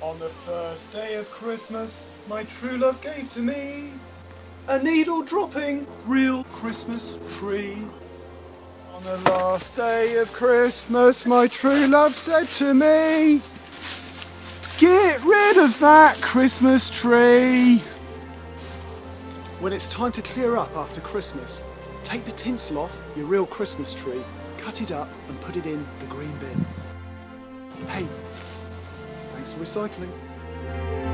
On the first day of Christmas, my true love gave to me a needle dropping real Christmas tree. On the last day of Christmas, my true love said to me, Get rid of that Christmas tree. When it's time to clear up after Christmas, take the tinsel off your real Christmas tree, cut it up and put it in the green bin. Hey, thanks for recycling.